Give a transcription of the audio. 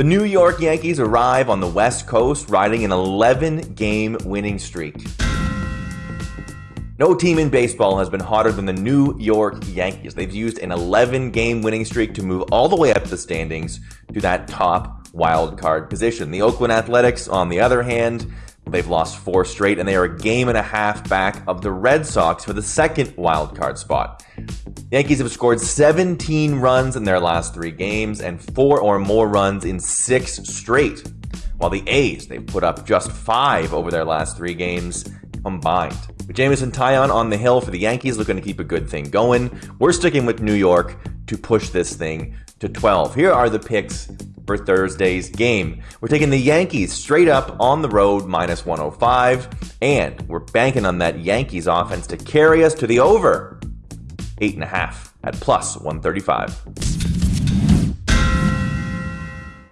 The New York Yankees arrive on the West Coast riding an 11 game winning streak. No team in baseball has been hotter than the New York Yankees. They've used an 11 game winning streak to move all the way up the standings to that top wild card position. The Oakland Athletics, on the other hand, they've lost four straight and they are a game and a half back of the Red Sox for the second wild card spot. The Yankees have scored 17 runs in their last three games and four or more runs in six straight. While the A's, they've put up just five over their last three games combined. With Jameson Taillon on the hill for the Yankees, looking to keep a good thing going. We're sticking with New York to push this thing to 12. Here are the picks for Thursday's game. We're taking the Yankees straight up on the road, minus 105, and we're banking on that Yankees offense to carry us to the over. 8.5 at plus 135.